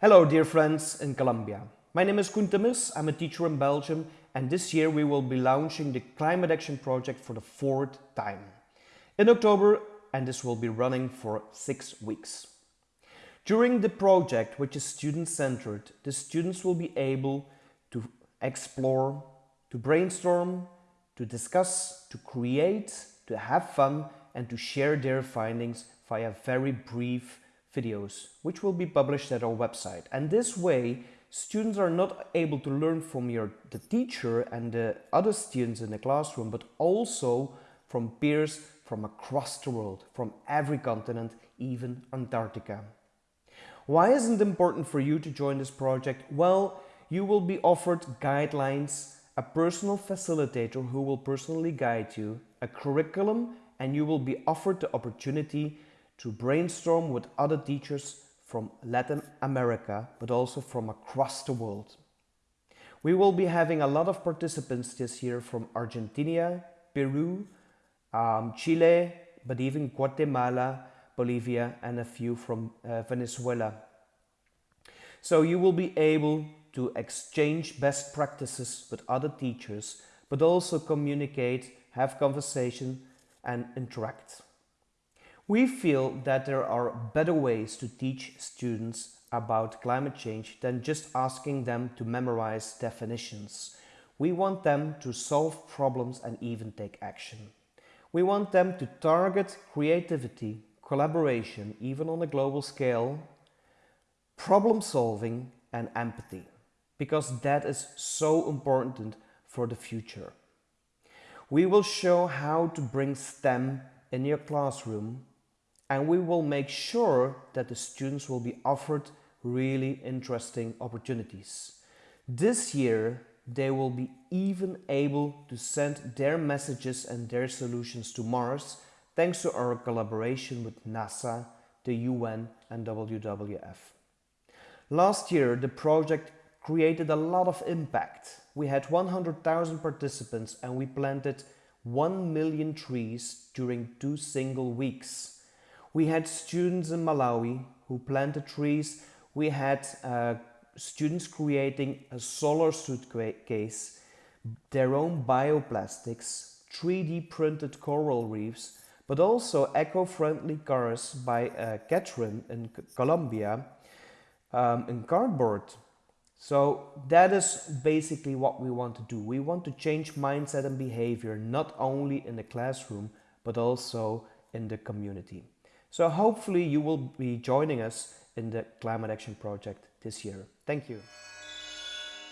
Hello dear friends in Colombia. My name is Timmers, I'm a teacher in Belgium and this year we will be launching the Climate Action Project for the fourth time. In October and this will be running for six weeks. During the project, which is student-centered, the students will be able to explore, to brainstorm, to discuss, to create, to have fun and to share their findings via very brief videos, which will be published at our website. And this way, students are not able to learn from your, the teacher and the other students in the classroom, but also from peers from across the world, from every continent, even Antarctica. Why is it important for you to join this project? Well, you will be offered guidelines, a personal facilitator who will personally guide you, a curriculum, and you will be offered the opportunity to brainstorm with other teachers from Latin America, but also from across the world. We will be having a lot of participants this year from Argentina, Peru, um, Chile, but even Guatemala, Bolivia, and a few from uh, Venezuela. So you will be able to exchange best practices with other teachers, but also communicate, have conversation and interact. We feel that there are better ways to teach students about climate change than just asking them to memorize definitions. We want them to solve problems and even take action. We want them to target creativity, collaboration, even on a global scale, problem solving and empathy, because that is so important for the future. We will show how to bring STEM in your classroom and we will make sure that the students will be offered really interesting opportunities. This year, they will be even able to send their messages and their solutions to Mars thanks to our collaboration with NASA, the UN and WWF. Last year, the project created a lot of impact. We had 100,000 participants and we planted 1 million trees during two single weeks. We had students in Malawi who planted trees. We had uh, students creating a solar suitcase, their own bioplastics, 3D printed coral reefs, but also eco-friendly cars by uh, Catherine in Colombia um, in cardboard. So that is basically what we want to do. We want to change mindset and behavior, not only in the classroom, but also in the community. So hopefully you will be joining us in the Climate Action Project this year. Thank you.